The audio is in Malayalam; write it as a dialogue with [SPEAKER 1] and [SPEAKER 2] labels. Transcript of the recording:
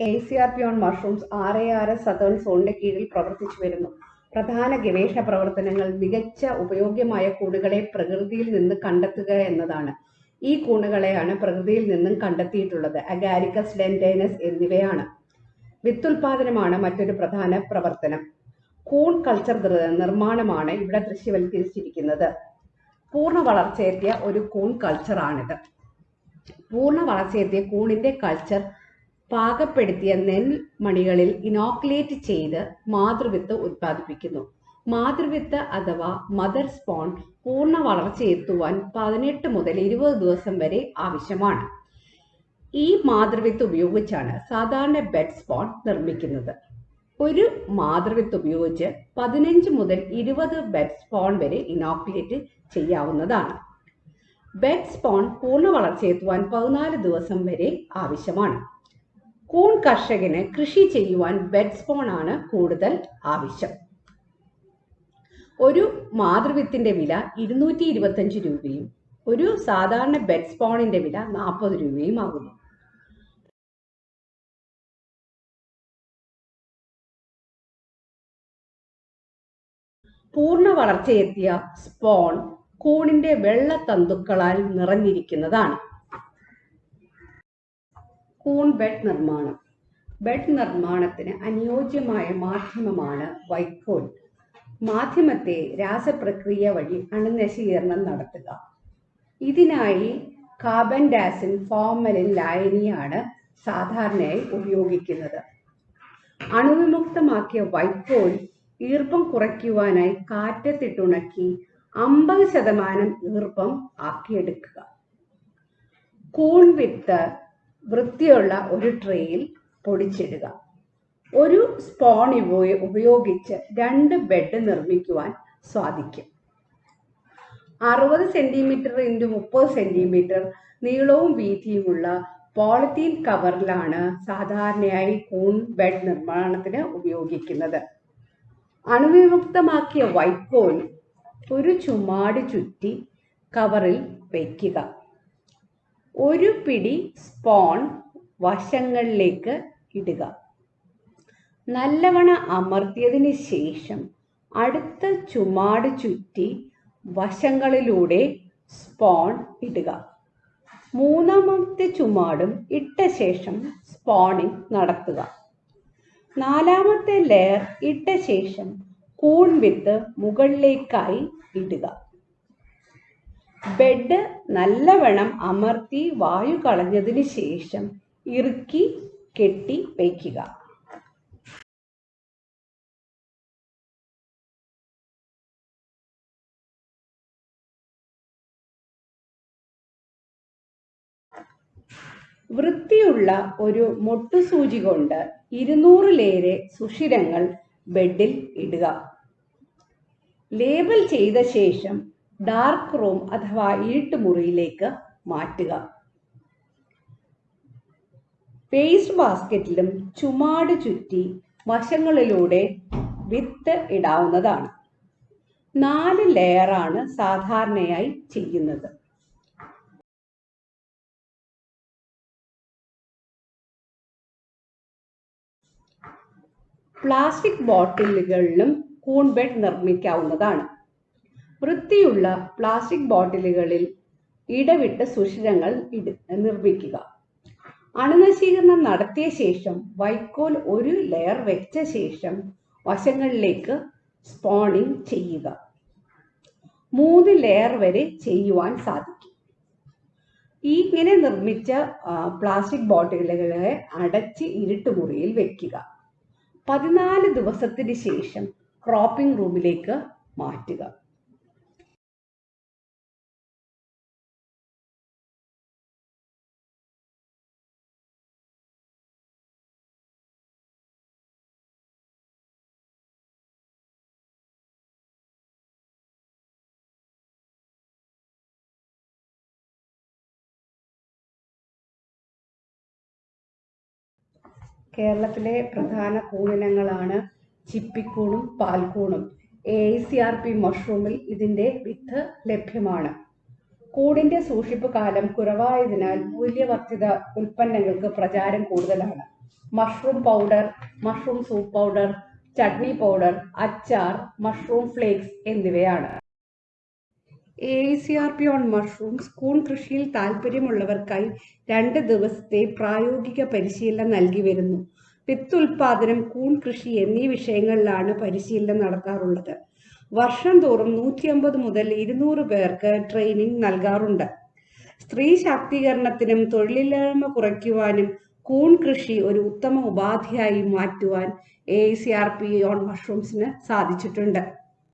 [SPEAKER 1] A C R P on mushrooms R A R S southern സോണിന്റെ കീഴിൽ പ്രവർത്തിച്ചു വരുന്നു. പ്രധാന ഗവേഷണ പ്രവർത്തനങ്ങൾ മികച്ച ഉപയോഗ്യമായ കൂണുകളെ പ്രകൃതിയിൽ നിന്ന് കണ്ടെത്തുക എന്നതാണ്. ഈ കൂണുകളെയാണ് പ്രകൃതിയിൽ നിന്നും കണ്ടെത്തിയിട്ടുള്ളത്. അഗാരിക്കസ് ഡെൻഡൈനസ് എന്നിവയാണ്. വിത്തുൽപാദനമാണ് മറ്റൊരു പ്രധാന പ്രവർത്തനം. കൂൺ കൾച്ചർ നിർമ്മാണമാണ് ഇവിടെ ദൃശ്യവൽക്കരിച്ചിരിക്കുന്നത്. പൂർണ വളർച്ചയെത്തിയ ഒരു കൂൺ കൾച്ചറാണിത് പൂർണ വളർച്ചയെത്തിയ കൂണിന്റെ കൾച്ചർ പാകപ്പെടുത്തിയ നെൽമണികളിൽ ഇനോക്കുലേറ്റ് ചെയ്ത് മാതൃവിത്ത് ഉത്പാദിപ്പിക്കുന്നു. മാതൃവിത്ത് അഥവാ മദർ സ്പോൺ പൂർണ വളർച്ചയെത്തുവാൻ പതിനെട്ട് മുതൽ ഇരുപത് ദിവസം വരെ ആവശ്യമാണ്. ഈ മാതൃവിത്ത് ഉപയോഗിച്ചാണ് സാധാരണ ബെഡ് സ്പോൺ നിർമ്മിക്കുന്നത്. ഒരു മാതൃവിത്ത് ഉപയോഗിച്ച് പതിനഞ്ച് മുതൽ ഇരുപത് ബെഡ് സ്പോൺ വരെ ഇനോക്കുലേറ്റ് ചെയ്യാവുന്നതാണ്. ബെഡ് സ്പോൺ പൂർണ വളർച്ചയെത്തുവാൻ പതിനാല് ദിവസം വരെ ആവശ്യമാണ്. കൂൺ കർഷകന് കൃഷി ചെയ്യുവാൻ ബെഡ് സ്പോൺ ആണ് കൂടുതൽ ആവശ്യം. ഒരു മാതൃവിത്തിന്റെ വില ഇരുന്നൂറ്റി ഇരുപത്തഞ്ച് രൂപയും ഒരു സാധാരണ ബെഡ് സ്പോണിന്റെ വില നാൽപ്പത് രൂപയും ആകുന്നു. പൂർണ വളർച്ചയെത്തിയ സ്പോൺ കൂണിന്റെ വെള്ള തന്തുക്കളാൽ നിറഞ്ഞിരിക്കുന്നതാണ്. കൂൺ ബെഡ് നിർമ്മാണം. ബെഡ് നിർമ്മാണത്തിന് അനുയോജ്യമായ മാധ്യമമാണ് വൈക്കോൽ. മാധ്യമത്തെ രാസപ്രക്രിയ വഴി അണുനശീകരണം നടത്തുക. ഇതിനായി കാർബൺ ഡാസിൻ ഫോർമലിൻ ലായനിയാണ് സാധാരണയായി ഉപയോഗിക്കുന്നത്. അണുവിമുക്തമാക്കിയ വൈക്കോൽ ഈർപ്പം കുറയ്ക്കുവാനായി കാറ്റത്തിട്ടുണക്കി അമ്പത് ശതമാനം ഈർപ്പം ആക്കിയെടുക്കുക. കൂൺ വിത്ത് വൃത്തിയുള്ള ഒരു ട്രേയിൽ പൊടിച്ചിടുക. ഒരു സ്പോൺ ഉപയോഗിച്ച് രണ്ട് ബെഡ് നിർമ്മിക്കുവാൻ സാധിക്കും. അറുപത് സെന്റിമീറ്റർ ഇന്റു മുപ്പത് സെന്റിമീറ്റർ നീളവും വീതിയുമുള്ള പോളിത്തീൻ കവറിലാണ് സാധാരണയായി കൂൺ ബെഡ് നിർമ്മാണത്തിന് ഉപയോഗിക്കുന്നത്. അണുവിമുക്തമാക്കിയ വൈക്കോൽ ഒരു ചുമാട് ചുറ്റി കവറിൽ വയ്ക്കുക ഒരു പിടി സ്പോൺ വശങ്ങളിലേക്ക് ഇടുക. നല്ലവണ്ണം അമർത്തിയതിന് ശേഷം അടുത്ത ചുമാട് ചുറ്റി വശങ്ങളിലൂടെ സ്പോൺ ഇടുക. മൂന്നാമത്തെ ചുമാടും ഇട്ട ശേഷം സ്പോണിംഗ് നടത്തുക. നാലാമത്തെ ലെയർ ഇട്ട ശേഷം കൂൺ വിത്ത് മുകളിലേക്കായി ഇടുക. ബെഡ് നല്ലവണ്ണം അമർത്തി വായു കളഞ്ഞതിന് ശേഷം ഇറുക്കി കെട്ടി വയ്ക്കുക. വൃത്തിയുള്ള ഒരു മൊട്ടുസൂചി കൊണ്ട് ഇരുന്നൂറിലേറെ സുഷിരങ്ങൾ ബെഡിൽ ഇടുക. ലേബൽ ചെയ്ത ശേഷം ഡാർക്ക് റൂം അഥവാ ഇരുട്ടുമുറിയിലേക്ക് മാറ്റുക. വേസ്റ്റ് ബാസ്ക്കറ്റിലും ചുമാട് ചുറ്റി വശങ്ങളിലൂടെ വിത്ത് ഇടാവുന്നതാണ്. നാല് ലെയറാണ് സാധാരണയായി ചെയ്യുന്നത്. പ്ലാസ്റ്റിക് ബോട്ടിലുകളിലും കൂൺ ബെഡ് നിർമ്മിക്കാവുന്നതാണ്. വൃത്തിയുള്ള പ്ലാസ്റ്റിക് ബോട്ടിലുകളിൽ ഇടവിട്ട് സുഷിരങ്ങൾ നിർമ്മിക്കുക. അണുനശീകരണം നടത്തിയ ശേഷം വൈക്കോൽ ഒരു ലെയർ വെച്ച ശേഷം വശങ്ങളിലേക്ക് സ്പോണിംഗ് ചെയ്യുക. മൂന്ന് ലെയർ വരെ ചെയ്യുവാൻ സാധിക്കും. ഈ ഇങ്ങനെ നിർമ്മിച്ച പ്ലാസ്റ്റിക് ബോട്ടിലുകളെ അടച്ച് ഇരുട്ടുമുറിയിൽ വെക്കുക. പതിനാല് ദിവസത്തിന് ശേഷം ക്രോപ്പിംഗ് റൂമിലേക്ക് മാറ്റുക. കേരളത്തിലെ പ്രധാന കൂണിനങ്ങളാണ് ചിപ്പിക്കൂണും പാൽക്കൂണും. എ സി ആർ പി മഷ്റൂമിൽ ഇതിന്റെ വിത്ത് ലഭ്യമാണ്. കൂടിന്റെ സൂക്ഷിപ്പ് കാലം കുറവായതിനാൽ മൂല്യവർദ്ധിത ഉൽപ്പന്നങ്ങൾക്ക് പ്രചാരം കൂടുതലാണ്. Mushroom powder mushroom soup powder chutney powder അച്ചാർ മഷ്റൂം ഫ്ലേക്സ് എന്നിവയാണ്. A C R P on mushrooms കൂൺ കൃഷിയിൽ താൽപ്പര്യമുള്ളവർക്കായി രണ്ട് ദിവസത്തെ പ്രായോഗിക പരിശീലനം നൽകി വരുന്നു. വിത്ത് ഉൽപാദനം കൂൺ കൃഷി എന്നീ വിഷയങ്ങളിലാണ് പരിശീലനം നടത്താറുള്ളത്. വർഷം തോറും നൂറ്റി അമ്പത് മുതൽ ഇരുന്നൂറ് പേർക്ക് ട്രെയിനിങ് നൽകാറുണ്ട്. സ്ത്രീ ശാക്തീകരണത്തിനും തൊഴിലില്ലായ്മ കുറയ്ക്കുവാനും കൂൺ കൃഷി ഒരു ഉത്തമ ഉപാധിയായി മാറ്റുവാൻ A C R P on മഷ്റൂംസിന് സാധിച്ചിട്ടുണ്ട്.